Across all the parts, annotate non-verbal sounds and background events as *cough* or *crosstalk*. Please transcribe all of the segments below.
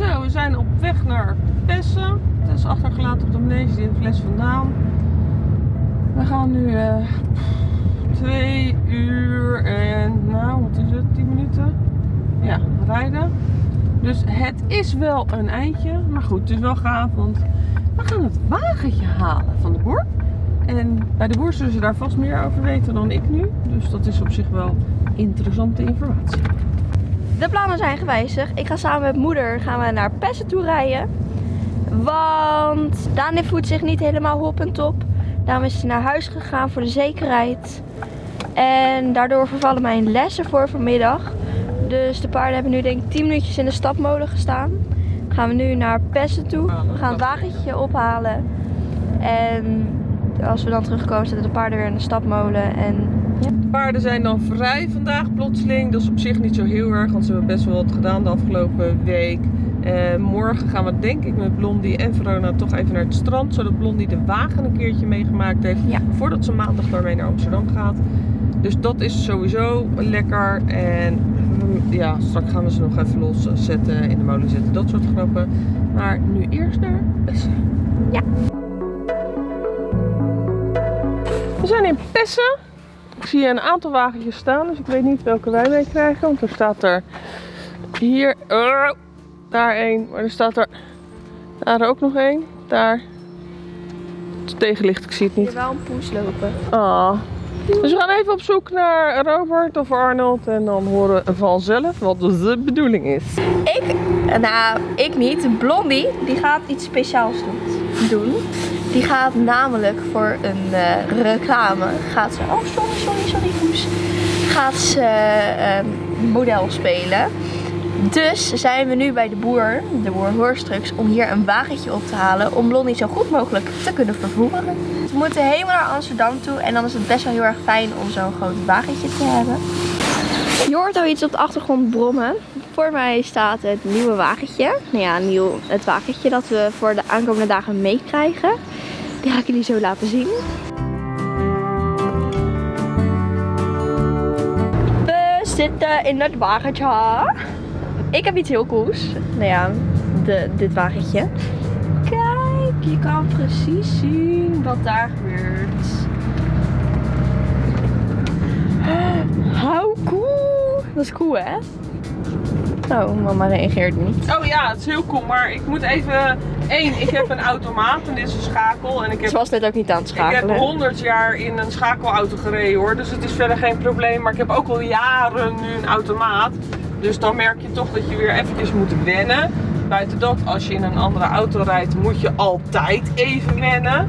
Zo, we zijn op weg naar Pessen. Het is achtergelaten op de manege in fles vandaan. We gaan nu eh, twee uur en, nou wat is het, 10 minuten? Ja, rijden. Dus het is wel een eindje. Maar goed, het is wel gaaf, want we gaan het wagentje halen van de boer. En bij de boer zullen ze daar vast meer over weten dan ik nu. Dus dat is op zich wel interessante informatie. De plannen zijn gewijzigd. Ik ga samen met moeder gaan we naar Pessen toe rijden. Want Dani voelt zich niet helemaal hop en top. Daarom is hij naar huis gegaan voor de zekerheid. En daardoor vervallen mijn lessen voor vanmiddag. Dus de paarden hebben nu denk ik 10 minuutjes in de stapmolen gestaan. Gaan we nu naar Pessen toe. We gaan het wagentje ophalen. En als we dan terugkomen zitten de paarden weer in de stapmolen. En De paarden zijn dan vrij vandaag plotseling. Dat is op zich niet zo heel erg, want ze hebben best wel wat gedaan de afgelopen week. Eh, morgen gaan we denk ik met Blondie en Verona toch even naar het strand. Zodat Blondie de wagen een keertje meegemaakt heeft. Ja. Voordat ze maandag daarmee naar Amsterdam gaat. Dus dat is sowieso lekker. En mm, ja, straks gaan we ze nog even loszetten, in de molen zetten. Dat soort grappen. Maar nu eerst naar Pessen. Ja. We zijn in Pessen. Ik zie een aantal wagentjes staan, dus ik weet niet welke wij mee krijgen. Want er staat er hier, oh, daar één, maar er staat er daar ook nog één. Daar. Het tegenlicht, ik zie het niet. wel een poes lopen. Ah. Dus we gaan even op zoek naar Robert of Arnold en dan horen we vanzelf wat de bedoeling is. Ik, nou ik niet. Blondie, die gaat iets speciaals doen. Die gaat namelijk voor een eh, reclame, gaat ze, oh sorry, sorry, sorry poes. Gaat ze eh, model spelen. Dus zijn we nu bij de boer, de boer Hoorstruks, om hier een wagentje op te halen om Blondie zo goed mogelijk te kunnen vervoeren. We moeten helemaal naar Amsterdam toe en dan is het best wel heel erg fijn om zo'n groot wagentje te hebben. Je hoort al iets op de achtergrond brommen. Voor mij staat het nieuwe wagentje. Nou ja, nieuw, het wagentje dat we voor de aankomende dagen meekrijgen. Die ga ik jullie zo laten zien. We zitten in het wagentje. Ik heb iets heel cools. Nou ja, de, dit wagentje. Kijk, je kan precies zien wat daar gebeurt. How cool! Dat is cool, hè? Oh, mama reageert niet. Oh ja, het is heel cool, maar ik moet even... Eén, ik heb een automaat en dit is een schakel. En ik heb Ze was net ook niet aan het Ik heb schakelen. 100 jaar in een schakelauto gereden hoor, dus het is verder geen probleem. Maar ik heb ook al jaren nu een automaat. Dus dan merk je toch dat je weer eventjes moet wennen. Buiten dat, als je in een andere auto rijdt, moet je altijd even wennen.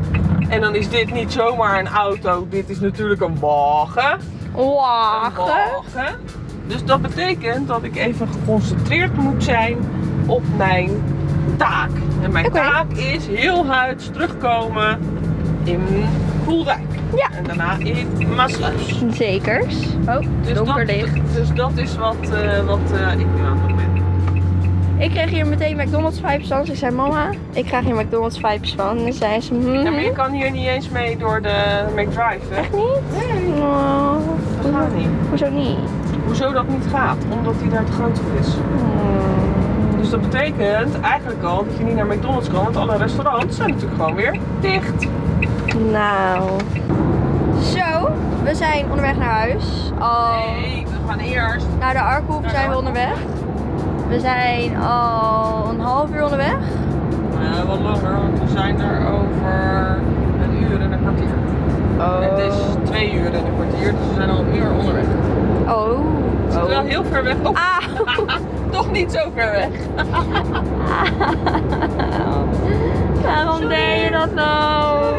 En dan is dit niet zomaar een auto, dit is natuurlijk een wagen. Een Wagen. wagen. Dus dat betekent dat ik even geconcentreerd moet zijn op mijn taak. En mijn taak is heel huids terugkomen in Koeldijk. Ja. En daarna in Maasluis. Zekers. Oh, Dus donker dat, licht. dus dat is wat, eh, wat eh, ik nu aan het doen ben. Ik kreeg hier meteen McDonald's vibes van. Ze zei, mama, ik krijg hier McDonald's vibes van. En zei ze, hmm, Ja, maar je kan hier niet eens mee door de McDrive, hè? echt niet? Oh, Dat gaat niet. hoezo niet? Hoezo dat niet gaat? Omdat hij daar te groot voor is. Hmm. Dat betekent eigenlijk al dat je niet naar McDonald's kan, want alle restaurants zijn natuurlijk gewoon weer dicht. Nou. Zo, we zijn onderweg naar huis. Al Nee, we gaan eerst. naar de Arkhoef zijn we onderweg. We zijn al een half uur onderweg. Uh, wat langer, want we zijn er over een uur en een kwartier. Het is twee uur en een kwartier, dus we zijn al een uur onderweg. Oh. Het is wel heel ver weg. Oh, Ah. *laughs* toch niet zo ver weg. *laughs* Waarom deed je dat nou?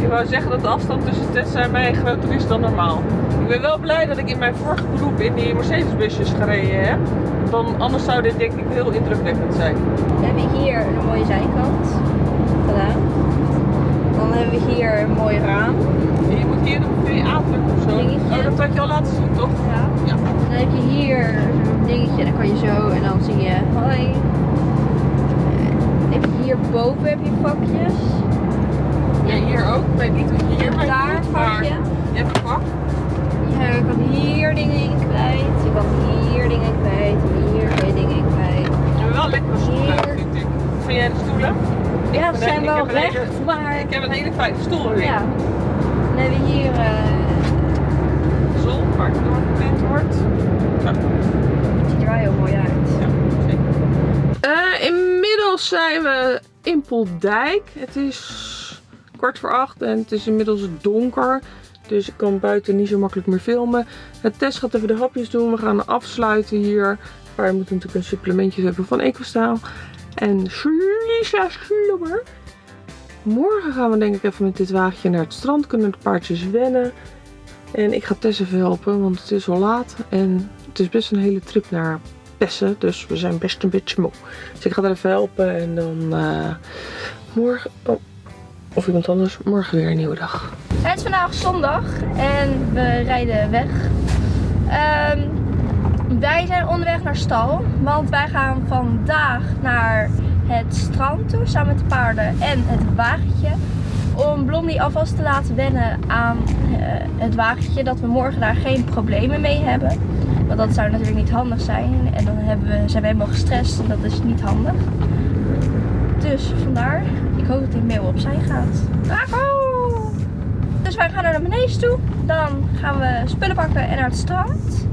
Ik wou zeggen dat de afstand tussen Tessa en mij groter is dan normaal. Ik ben wel blij dat ik in mijn vorige beroep in die Mercedes-busjes gereden heb. Dan, anders zou dit denk ik heel indrukwekkend zijn. We hebben hier een mooie zijkant gedaan. Dan hebben we hier een mooi raam. En je moet hier een VA drukken of zo. Oh, dat had je al laten zien, toch? Ja. Ja. Dan heb je hier dingetje, dan kan je zo en dan zie je hoi. Eh, Dan heb je hier boven heb je vakjes. Ja, hier ook. Ik weet niet je hier Daar een vakje. je hebt een vak. Je kan hier dingen in kwijt. Je kan hier dingen in kwijt. Hier je dingen in kwijt. We hebben wel lekkere stoelen. Ja, ze zijn wel recht, maar... Ik heb een hele fijne stoel erin. Ja. Dan hebben we hier... eh Zon, waar het door gepland wordt. Ja. het ziet er wel heel mooi uit. Eh, inmiddels zijn we in Poldijk. Het is kwart voor acht en het is inmiddels donker. Dus ik kan buiten niet zo makkelijk meer filmen. Het Tess gaat even de hapjes doen. We gaan afsluiten hier. Maar we moeten natuurlijk een supplementje hebben van Ecostaal. En Lisa Slubber. Morgen gaan we denk ik even met dit wagentje naar het strand. Kunnen de paardjes wennen. En ik ga Tess even helpen, want het is al laat. En het is best een hele trip naar Pessen. Dus we zijn best een beetje moe. Dus ik ga haar even helpen. En dan eh, morgen... Oh, of iemand anders. Morgen weer een nieuwe dag. Het is vandaag zondag en we rijden weg. Ehm, wij zijn onderweg naar stal, want wij gaan vandaag naar het strand toe samen met de paarden en het wagentje. Om Blondie alvast te laten wennen aan eh, het wagentje, dat we morgen daar geen problemen mee hebben. Want dat zou natuurlijk niet handig zijn en dan hebben we, zijn we helemaal gestrest en dat is niet handig. Dus vandaar, ik hoop dat die mail opzij gaat. Bravo! Dus wij gaan naar beneden toe. Dan gaan we spullen pakken en naar het strand.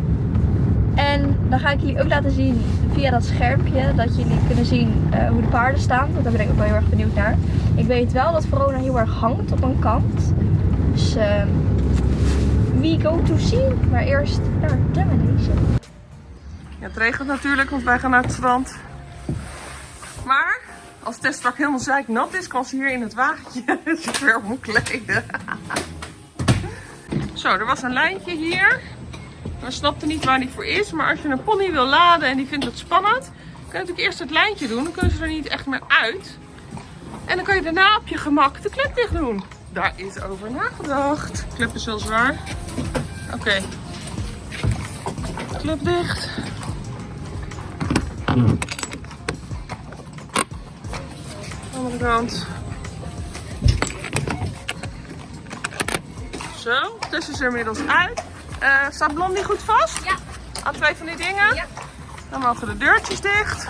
En dan ga ik jullie ook laten zien via dat schermpje dat jullie kunnen zien eh, hoe de paarden staan. Want daar ben ik ook wel heel erg benieuwd naar. Ik weet wel dat Verona heel erg hangt op een kant. Dus eh, we go to see. Maar eerst naar de manege. Ja, het regent natuurlijk, want wij gaan naar het strand. Maar als Tess straks helemaal zeiknat is, kan ze hier in het wagentje *laughs* zich weer moet kleden. Zo, er was een lijntje hier. We snapten niet waar die voor is. Maar als je een pony wil laden en die vindt het spannend, kun je natuurlijk eerst het lijntje doen. Dan kunnen ze er niet echt meer uit. En dan kan je daarna op je gemak de klep dicht doen. Daar is over nagedacht. De klep is wel zwaar. Oké. Klep dicht. Andere kant. Zo, Tess is er inmiddels uit. Eh staat Blondie goed vast? Ja. Aan twee van die dingen? Ja. Dan mogen de deurtjes dicht.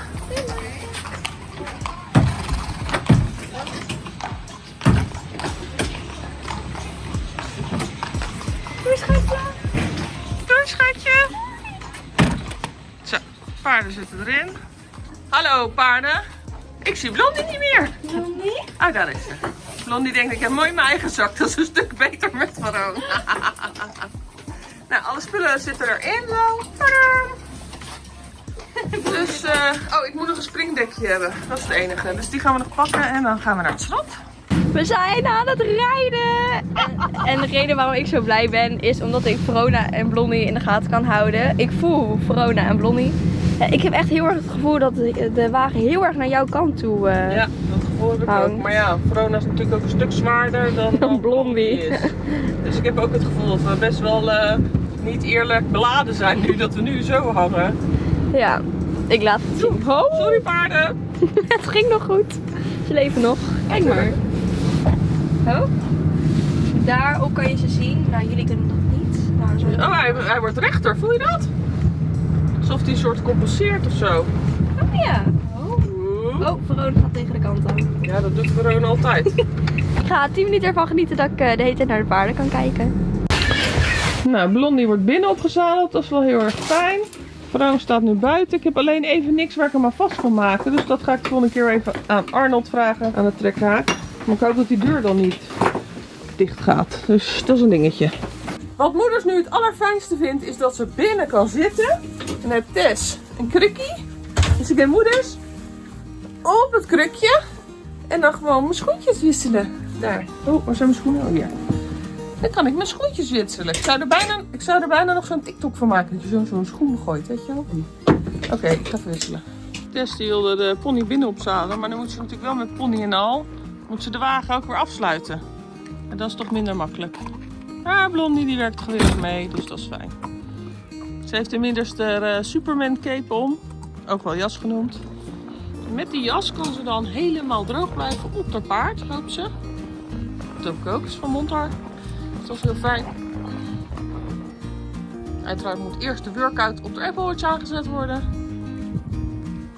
Doei schatje. Doei schatje. Zo, paarden zitten erin. Hallo paarden. Ik zie Blondie niet meer. Blondie? Ah, daar is ze. Blondie denkt, ik heb mooi mijn eigen zak. Dat is een stuk beter met Faroon. *laughs* nou, alle spullen zitten erin zo. Tadaa. *laughs* Dus, eh, oh, ik moet nog een springdekje hebben. Dat is het enige. Dus die gaan we nog pakken en dan gaan we naar het strand. We zijn aan het rijden! En, en de reden waarom ik zo blij ben is omdat ik Verona en Blondie in de gaten kan houden. Ik voel Verona en Blondie. Eh, Ik heb echt heel erg het gevoel dat de, de wagen heel erg naar jouw kant toe eh, Ja, dat gevoel heb ik Hangt. ook. Maar ja, Verona is natuurlijk ook een stuk zwaarder dan, Dan Blondie. is. Dus ik heb ook het gevoel dat we best wel eh, niet eerlijk beladen zijn nu dat we nu zo hangen. Ja, ik laat het zien. Oh, Sorry paarden. *laughs* het ging nog goed. Ze leven nog. Kijk maar. Oh. Daarop kan je ze zien. Nou, jullie kunnen dat niet. Nou, zo. Oh, hij, hij wordt rechter, voel je dat? Alsof hij een soort compenseert of zo. Oh ja. Oh. Oh, Verona gaat tegen de kant aan. Ja, dat doet Verona altijd. *laughs* Ik ga 10 minuten ervan genieten dat ik eh, de hele tijd naar de paarden kan kijken. Nou, Blondie wordt binnen opgezadeld. Dat is wel heel erg fijn. Verona staat nu buiten. Ik heb alleen even niks waar ik hem aan vast kan maken. Dus dat ga ik de volgende keer even aan Arnold vragen aan de trekhaak. Maar ik hoop dat die deur dan niet dicht gaat. Dus dat is een dingetje. Wat moeders nu het allerfijnste vindt is dat ze binnen kan zitten. En dan heeft Tess een krukkie. Dus ik heb moeders op het krukje. En dan gewoon mijn schoentjes wisselen. Daar. Oh, waar zijn mijn schoenen? Oh, hier. Dan kan ik mijn schoentjes wisselen. Ik zou er bijna, ik zou er bijna nog zo'n TikTok van maken. Dat je zo'n zo'n schoen gooit, weet je wel? Oké, ik ga even wisselen. Tess die wilde de pony binnen opzadelen. Maar dan moet ze natuurlijk wel met pony en al. Moet ze de wagen ook weer afsluiten. En dat is toch minder makkelijk. Maar Blondie die werkt gewillig mee, dus dat is fijn. Ze heeft inmiddels de eh, Superman cape om. Ook wel jas genoemd. En met die jas kan ze dan helemaal droog blijven op haar paard, hoopt ze. Dat hoop ik ook, is van Montar. Dat is heel fijn. Uiteraard moet eerst de workout op de Apple Watch aangezet worden.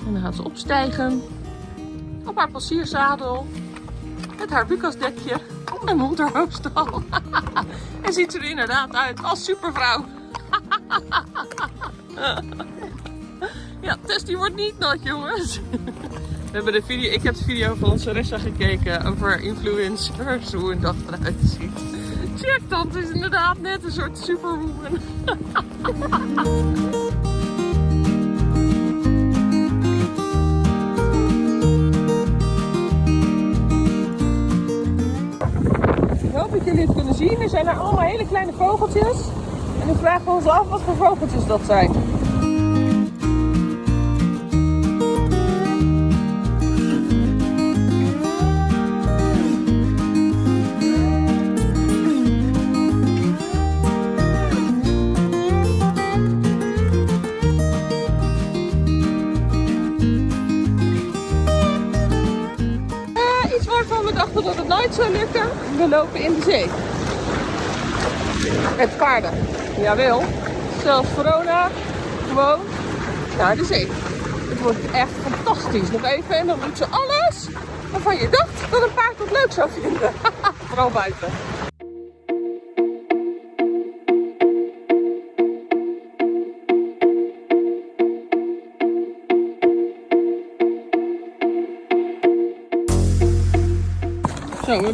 En dan gaat ze opstijgen. op haar passierzadel. Met haar bukasdekje en onderhoofdstal. *laughs* en ziet er inderdaad uit als supervrouw. *laughs* ja, Tess die wordt niet nat jongens. We hebben de video, ik heb de video van onze Ressa gekeken over influencers, hoe een dag eruit ziet. Het is inderdaad net een soort superwoman. Ik hoop dat jullie het kunnen zien. Er zijn er allemaal hele kleine vogeltjes. En nu vragen we ons af wat voor vogeltjes dat zijn. Dat het nooit zou lukken. We lopen in de zee. Met paarden. Jawel. Zelfs Verona. Gewoon naar de zee. Het wordt echt fantastisch. Nog even en dan doet ze alles waarvan je dacht dat een paard het leuk zou vinden. *laughs* Vooral buiten.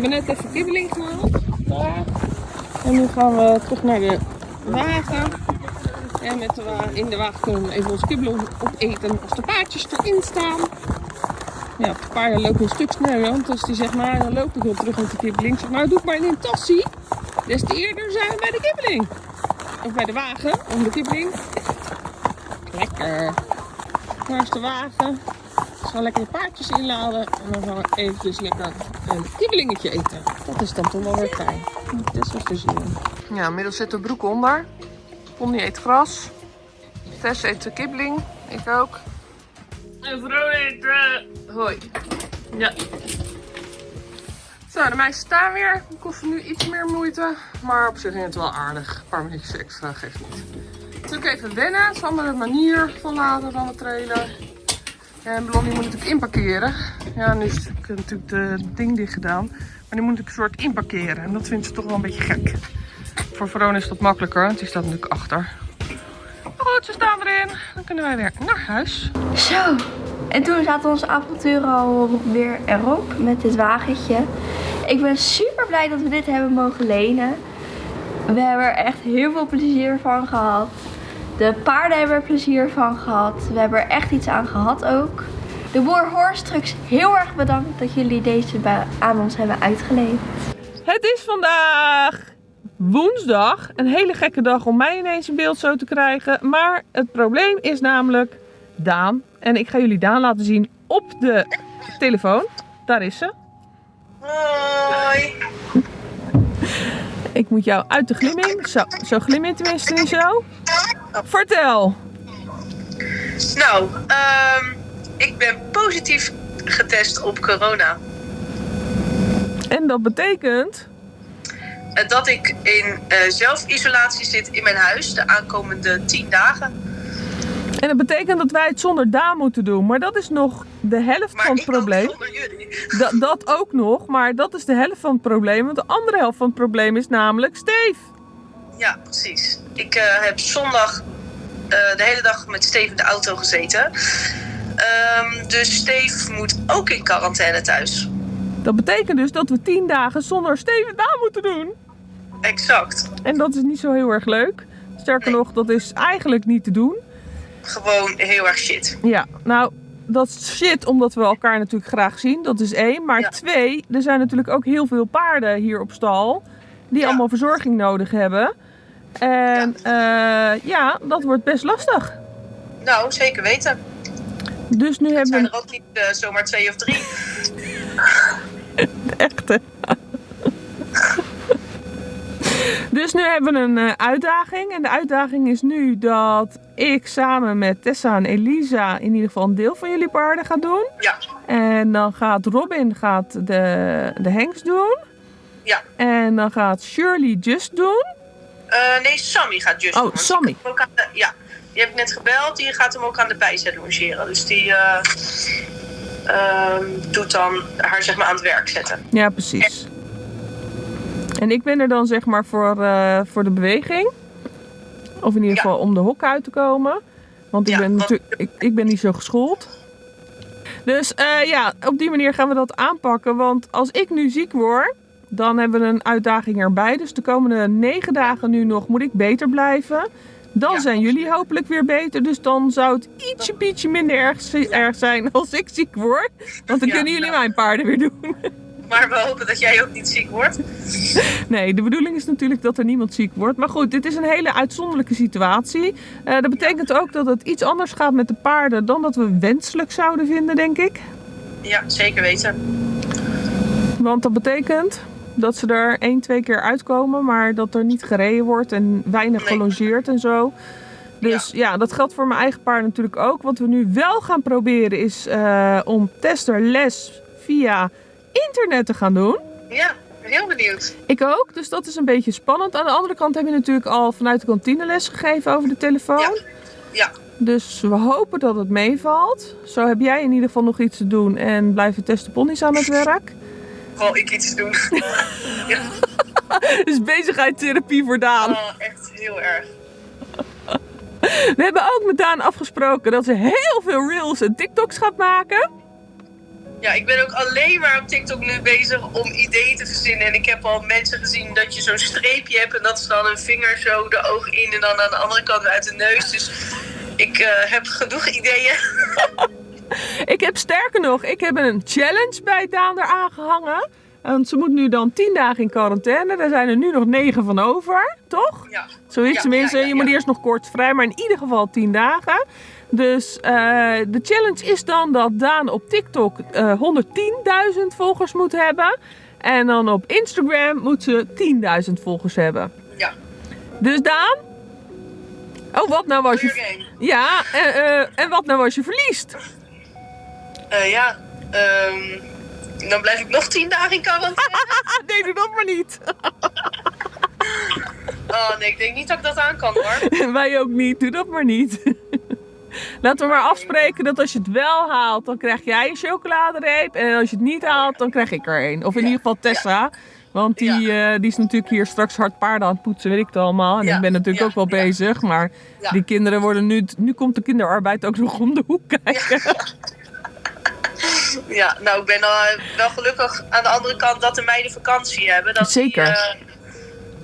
Hebben net even kibbeling gehaald. Daar. En nu gaan we terug naar de wagen. En met de wa- in de wagen kunnen we even ons kibbeling opeten als de paardjes erin staan. Ja, de paarden lopen een stuk sneller, want als die zegt, maar dan loop ik wel terug met de kibbeling. Zeg maar, doe het maar in een tassie. Des te eerder zijn we bij de kibbeling. Of bij de wagen, om de kibbeling. Lekker. Daar is de wagen. We gaan lekker de paardjes inladen en dan gaan we eventjes lekker een kibbelingetje eten. Dat is dan toch wel weer fijn. Was de zin. Ja, inmiddels zit de broek onder. Pony eet gras. Tess eet de kibbeling. Ik ook. En vrouw eet uh, hoi. Ja. Zo, de meisjes staan weer. Het kost nu iets meer moeite. Maar op zich is het wel aardig. Een paar minuutjes extra geeft niet. Natuurlijk even wennen. Het is een andere manier van laden dan de trailer. En Blondie moet natuurlijk inparkeren. Ja, nu is natuurlijk de ding dicht gedaan. Maar die moet natuurlijk een soort inparkeren. En dat vindt ze toch wel een beetje gek. Voor Verona is dat makkelijker, want die staat natuurlijk achter. Goed, ze staan erin. Dan kunnen wij weer naar huis. Zo. En toen zaten onze avonturen al weer erop met dit wagentje. Ik ben super blij dat we dit hebben mogen lenen. We hebben er echt heel veel plezier van gehad. De paarden hebben er plezier van gehad. We hebben er echt iets aan gehad ook. De boer Horst Trucks, heel erg bedankt dat jullie deze bij- aan ons hebben uitgeleend. Het is vandaag woensdag. Een hele gekke dag om mij ineens in beeld zo te krijgen. Maar het probleem is namelijk Daan. En ik ga jullie Daan laten zien op de telefoon. Daar is ze. Hoi. Ik moet jou uit de glimming. Zo, zo glim je tenminste niet zo. Vertel. Nou, ehm, ik ben positief getest op corona. En dat betekent... Eh, Dat ik in eh, zelfisolatie zit in mijn huis de aankomende 10 dagen. En dat betekent dat wij het zonder Daan moeten doen. Maar dat is nog de helft Maar van het probleem. zonder jullie. *laughs* Da- dat ook nog, maar dat is de helft van het probleem. Want de andere helft van het probleem is namelijk Steve. Ja, precies. Ik eh, heb zondag eh, de hele dag met Steve in de auto gezeten. Ehm, dus Steve moet ook in quarantaine thuis. Dat betekent dus dat we 10 dagen zonder Steve Daan moeten doen. Exact. En dat is niet zo heel erg leuk. Sterker Nee. nog, dat is eigenlijk niet te doen. Gewoon heel erg shit. Ja, nou, dat is shit omdat we elkaar natuurlijk graag zien. Dat is één. Maar Ja. twee, er zijn natuurlijk ook heel veel paarden hier op stal. Die Ja. allemaal verzorging nodig hebben. En ja. ja, dat wordt best lastig. Nou, zeker weten. Dus nu hebben zijn we er ook niet eh, zomaar twee of drie. *laughs* een echte. Dus nu hebben we een eh, uitdaging. En de uitdaging is nu dat ik samen met Tessa en Elisa in ieder geval een deel van jullie paarden ga doen. Ja, En dan gaat Robin gaat de, de hengst doen. ja. En dan gaat Shirley Just doen. Eh, nee, Sammy gaat just Oh, Sammy. de- ja, die heb ik net gebeld. Die gaat hem ook aan de bijzet logeren. Dus die, eh, ehm, doet dan haar zeg maar aan het werk zetten. Ja, precies. En ik ben er dan zeg maar voor, eh, voor de beweging. Of in ieder Ja. geval om de hok uit te komen. Want ik, Ja, ben, natuurlijk, ik, ik ben niet zo geschoold. Dus ja, op die manier gaan we dat aanpakken. Want als ik nu ziek word, dan hebben we een uitdaging erbij. Dus de komende negen dagen nu nog moet ik beter blijven. Dan Ja. zijn jullie hopelijk weer beter. Dus dan zou het ietsje, pietje minder erg, erg zijn als ik ziek word. Want dan Ja, kunnen jullie nou. mijn paarden weer doen. *laughs* Maar we hopen dat jij ook niet ziek wordt. *laughs* Nee, de bedoeling is natuurlijk dat er niemand ziek wordt. Maar goed, dit is een hele uitzonderlijke situatie. Eh, dat betekent ook dat het iets anders gaat met de paarden dan dat we wenselijk zouden vinden, denk ik. Ja, zeker weten. Want dat betekent dat ze er één, twee keer uitkomen, maar dat er niet gereden wordt en weinig Nee. gelongeerd en zo. Dus ja. dat geldt voor mijn eigen paard natuurlijk ook. Wat we nu wel gaan proberen is eh, om testerles via internet te gaan doen. Ja, heel benieuwd. Ik ook, dus dat is een beetje spannend. Aan de andere kant heb je natuurlijk al vanuit de kantine les gegeven over de telefoon. Ja. Ja, Dus we hopen dat het meevalt. Zo heb jij in ieder geval nog iets te doen en blijven testen ponies aan het werk. Vooral ik iets doen. *laughs* ja, Dus bezigheidstherapie voor Daan. oh, echt heel erg. We hebben ook met Daan afgesproken dat ze heel veel reels en TikToks gaat maken. Ja, ik ben ook alleen maar op TikTok nu bezig om ideeën te verzinnen. En ik heb al mensen gezien dat je zo'n streepje hebt en dat is dan een vinger zo de oog in en dan aan de andere kant uit de neus. Dus ik eh, heb genoeg ideeën. *laughs* *laughs* Ik heb sterker nog, ik heb een challenge bij Daan eraan gehangen. Want ze moet nu dan 10 dagen in quarantaine. Daar zijn er nu nog 9 van over, toch? Ja, Zo is Ja, tenminste. ja, ja, je moet eerst nog kort vrij, maar in ieder geval 10 dagen. Dus eh, de challenge is dan dat Daan op TikTok eh 110.000 volgers moet hebben. En dan op Instagram moet ze 10.000 volgers hebben. ja. Dus Daan? Oh, wat nou was je... Ja, eh, eh, en wat nou als je verliest? Eh, ja, ehm, dan blijf ik nog tien dagen in quarantaine. *laughs* Nee, doe dat maar niet. *laughs* Oh nee, ik denk niet dat ik dat aan kan hoor. *laughs* Wij ook niet, doe dat maar niet. Laten we maar afspreken dat als je het wel haalt, dan krijg jij een chocoladereep. En als je het niet haalt, dan krijg ik er een. Of in Ja, ieder geval Tessa. Want die, eh, die is natuurlijk hier straks hard paarden aan het poetsen, weet ik het allemaal. En Ja, ik ben natuurlijk ook wel bezig. Maar die kinderen worden nu... Nu komt de kinderarbeid ook nog om de hoek kijken. Ja, nou ik ben al wel gelukkig aan de andere kant dat de meiden vakantie hebben. Dat Zeker. Die, eh,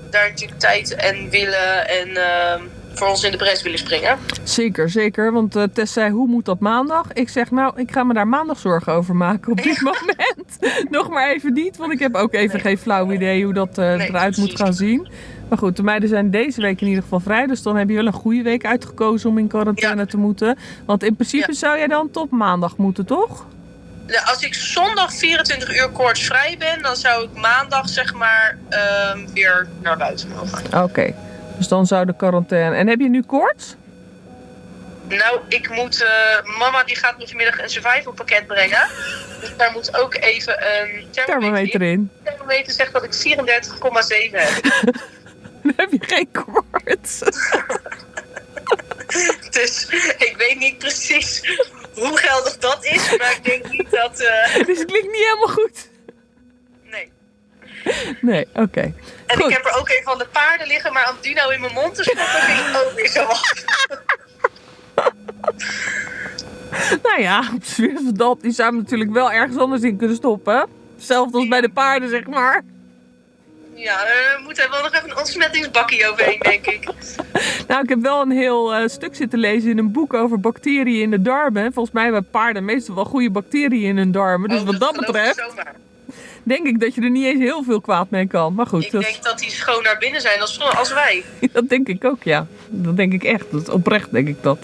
daar natuurlijk tijd en willen en ehm, voor ons in de bres willen springen. Zeker, zeker. Want eh, Tess zei, hoe moet dat maandag? Ik zeg, nou, ik ga me daar maandag zorgen over maken op dit *laughs* moment. Nog maar even niet, want ik heb ook even Nee. geen flauw idee hoe dat eh, Nee, eruit moet gaan zien. Maar goed, de meiden zijn deze week in ieder geval vrij. Dus dan heb je wel een goede week uitgekozen om in quarantaine Ja. te moeten. Want in principe Ja. zou jij dan tot maandag moeten, toch? Als ik zondag 24 uur koortsvrij ben, dan zou ik maandag zeg maar ehm, weer naar buiten mogen. Oké, dus dan zou de quarantaine... En heb je nu koorts? Nou, ik moet. eh, mama die gaat me vanmiddag een survival pakket brengen. Dus daar moet ook even een thermometer Thermometer in. De thermometer zegt dat ik 34,7 heb. *laughs* Dan heb je geen koorts. *laughs* Dus ik weet niet precies hoe geldig dat is. Maar ik denk niet dat. eh, *laughs* dus het klinkt niet helemaal goed. nee. Nee, oké. En Goed. ik heb er ook een van de paarden liggen, maar om die nou in mijn mond te stoppen vind ik ook weer zo wat. *laughs* Nou ja, op *laughs* dat. Die zou natuurlijk wel ergens anders in kunnen stoppen. Hetzelfde als bij de paarden, zeg maar. Ja, er moet er wel nog even een ontsmettingsbakje overheen, denk ik. *laughs* Nou, ik heb wel een heel eh, stuk zitten lezen in een boek over bacteriën in de darmen. Volgens mij hebben paarden meestal wel goede bacteriën in hun darmen. Dus Oh, wat dat betreft, denk ik dat je er niet eens heel veel kwaad mee kan. Maar goed, Ik dat, denk dat die schoon naar binnen zijn als, als wij. *laughs* dat denk ik ook, ja. Dat denk ik echt. Dat is oprecht, denk ik dat.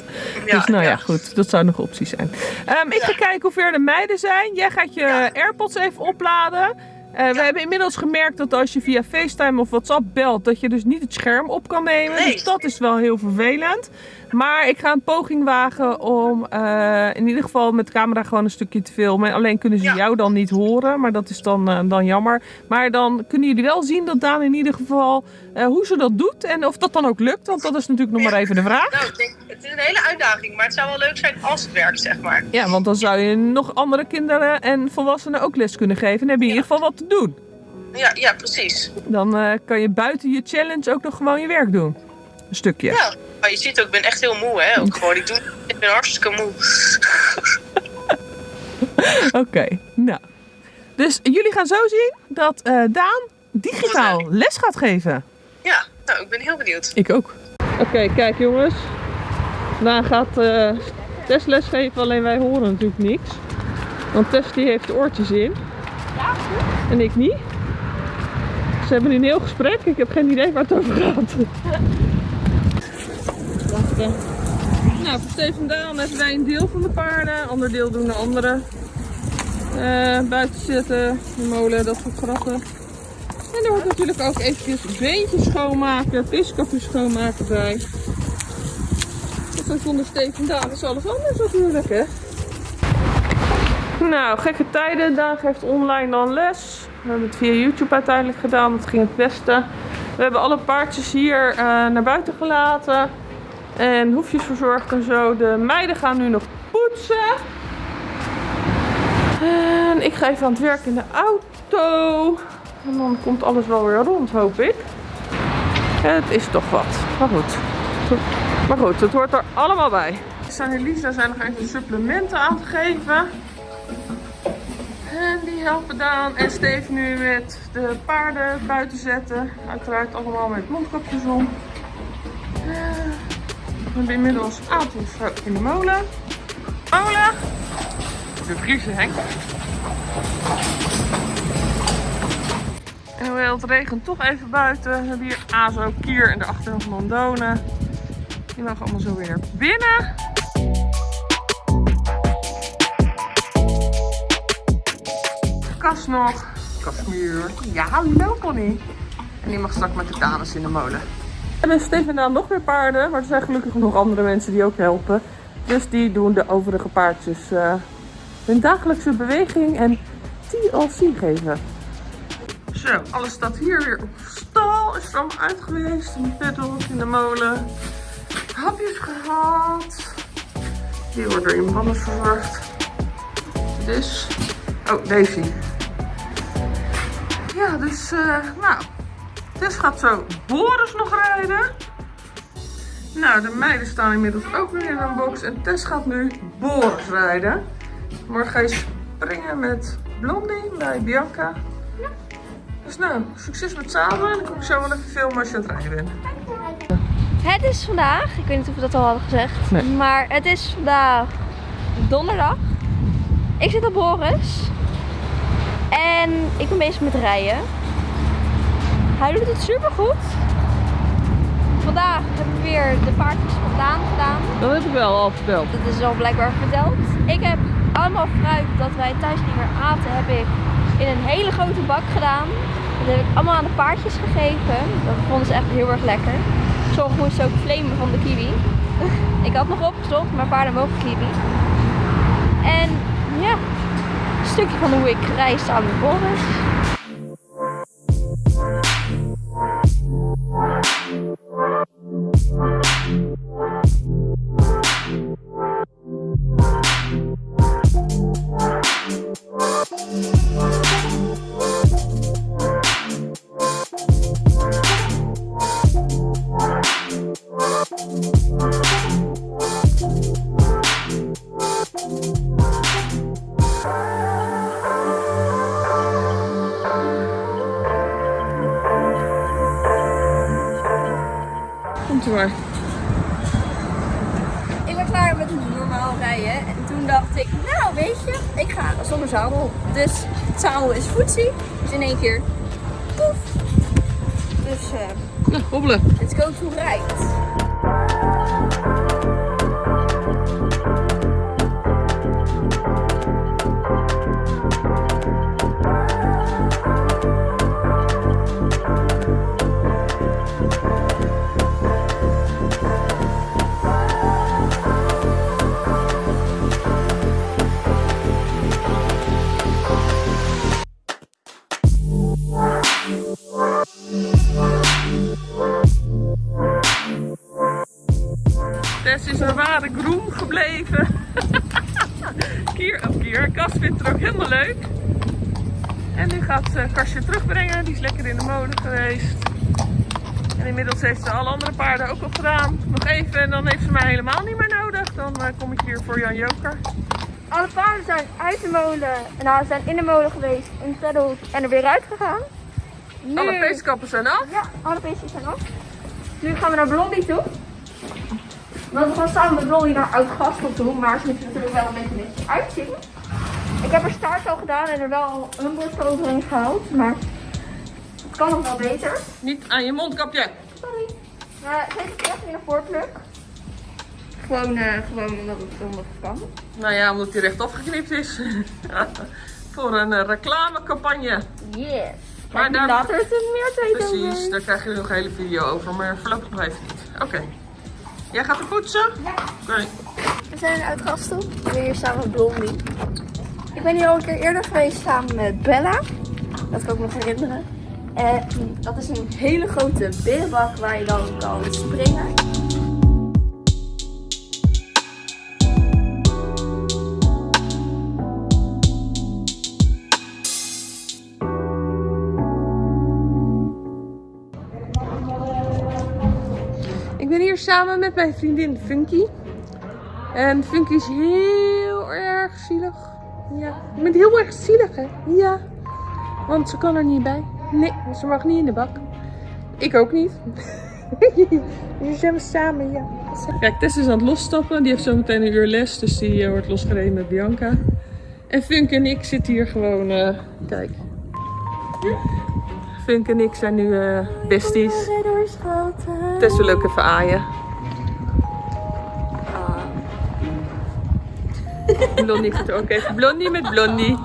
dus nou ja. goed. Dat zou nog een optie zijn. Ehm, ik ga kijken hoe ver de meiden zijn. Jij gaat je. AirPods even opladen. Eh, We hebben inmiddels gemerkt dat als je via FaceTime of WhatsApp belt, dat je dus niet het scherm op kan nemen. Nee. Dus dat is wel heel vervelend. Maar ik ga een poging wagen om eh, in ieder geval met de camera gewoon een stukje te filmen. Alleen kunnen ze Ja. jou dan niet horen, maar dat is dan, eh, dan jammer. Maar dan kunnen jullie wel zien dat Daan in ieder geval eh, hoe ze dat doet en of dat dan ook lukt. Want dat is natuurlijk nog maar even de vraag. Nou, ik denk, het is een hele uitdaging, maar het zou wel leuk zijn als het werkt, zeg maar. Ja, want dan zou je nog andere kinderen en volwassenen ook les kunnen geven. En heb je in ieder geval wat te doen. Ja, ja precies. Dan kan je buiten je challenge ook nog gewoon je werk doen. Een stukje. Ja, maar je ziet ook, ik ben echt heel moe, hè. Ook gewoon, ik, doe, ik ben hartstikke moe. *laughs* Oké, nou. Dus jullie gaan zo zien dat eh, Daan digitaal les gaat geven. Ja, nou, ik ben heel benieuwd. Ik ook. Oké, kijk jongens. Daan gaat eh Tess les geven, alleen wij horen natuurlijk niks. Want Tess die heeft oortjes in. En ik niet. Ze hebben een heel gesprek. Ik heb geen idee waar het over gaat. Nou, voor Steven Daan hebben wij een deel van de paarden. Ander deel doen de anderen. Eh, buiten zitten, de molen, dat soort grappen. En er wordt natuurlijk ook eventjes beentjes schoonmaken, piskapjes schoonmaken bij. Dus zonder Steven Daan is alles anders natuurlijk, hè. Nou, gekke tijden. Daan geeft online dan les. We hebben het via YouTube uiteindelijk gedaan. Dat ging het beste. We hebben alle paardjes hier eh, naar buiten gelaten. En hoefjes verzorgd en zo. De meiden gaan nu nog poetsen. En ik ga even aan het werk in de auto. En dan komt alles wel weer rond, hoop ik. Het is toch wat. Maar goed. Maar goed, het hoort er allemaal bij. San en Lisa zijn nog even supplementen aan het geven. En die helpen Daan en Steve nu met de paarden buiten zetten. Uiteraard allemaal met mondkapjes om. We hebben inmiddels Atos in de molen. Molen! De vriezen Henk. En hoewel het regent toch even buiten, hebben we hier Azo, Kier en daarachter nog Mandone. Die mogen allemaal zo weer binnen. Kas nog. Kasmuur. Ja, hallo Connie. En die mag straks met de dames in de molen. En bij Stefan dan nog weer paarden, maar er zijn gelukkig nog andere mensen die ook helpen. Dus die doen de overige paardjes eh, hun dagelijkse beweging en TLC geven. Zo, alles staat hier weer op stal. Is er allemaal uit geweest. In de in de molen. Hapjes gehad. Die worden in mannen verzorgd. Dus. Oh, Daisy. Ja, dus, eh, nou. Tess gaat zo Boris nog rijden. Nou, de meiden staan inmiddels ook weer in een box. En Tess gaat nu Boris rijden. Morgen ga je springen met Blondie bij Bianca. Dus nou, succes met samen. En dan kom ik zo wel even filmen als je aan het rijden bent. Het is vandaag, ik weet niet of we dat al hadden gezegd, Nee. maar het is vandaag donderdag. Ik zit op Boris en ik ben bezig met rijden. Hij doet het super goed. Vandaag heb ik weer de paardjes vandaan gedaan. Dat heb ik wel al verteld. Dat is al blijkbaar verteld. Ik heb allemaal fruit dat wij thuis niet meer aten, heb ik in een hele grote bak gedaan. Dat heb ik allemaal aan de paardjes gegeven. Dat vonden ze echt heel erg lekker. Sommigen moesten ook flamen van de kiwi. ik had nog opgezocht, maar paarden mogen kiwi. En ja, een stukje van hoe ik reis samen met Boris. En inmiddels heeft ze alle andere paarden ook al gedaan. Nog even en dan heeft ze mij helemaal niet meer nodig. Dan eh, kom ik hier voor Jan Joker. Alle paarden zijn uit de molen, nou, ze zijn in de molen geweest, in het paddock en er weer uit gegaan. Nu, Alle peeskappen zijn af. Ja, alle beestjes zijn af. Nu gaan we naar Blondie toe. Want we gaan samen met Blondie naar Oud-Gastel toe, maar ze moet er natuurlijk wel een beetje netjes uitzien. Ik heb haar staart al gedaan en er wel een bord overheen gehaald, maar het kan nog wel beter. Niet aan je mondkapje. Maar heeft echt in een voorpluk. Gewoon, eh, gewoon omdat het, omdat het kan. Nou ja, omdat hij rechtop geknipt is. *laughs* voor een eh, reclamecampagne. Yes. Maar daar- later is er meer tijd Precies, over. daar krijg je nog een hele video over, maar voorlopig nog even niet. Oké. Jij gaat er poetsen? Ja. Oké. We zijn uit Gastel. We zijn hier samen met Blondie. Ik ben hier al een keer eerder geweest samen met Bella. Dat kan ik me nog herinneren. En dat is een hele grote berenbak waar je dan kan springen. Ik ben hier samen met mijn vriendin Funky. En Funky is heel erg zielig. Ja, je bent heel erg zielig hè? Ja. Want ze kan er niet bij. Nee, ze mag niet in de bak. Ik ook niet. *laughs* Dus zijn we samen, ja. Kijk, Tess is aan het losstappen. Die heeft zo meteen een uur les. Dus die eh, wordt losgereden met Bianca. En Funk en ik zitten hier gewoon... eh, kijk. Funk en ik zijn nu eh, besties. Tess wil ook even aaien. Blondie gaat er ook even. Blondie met Blondie.